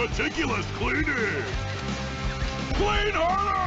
Meticulous cleaning! Clean harder!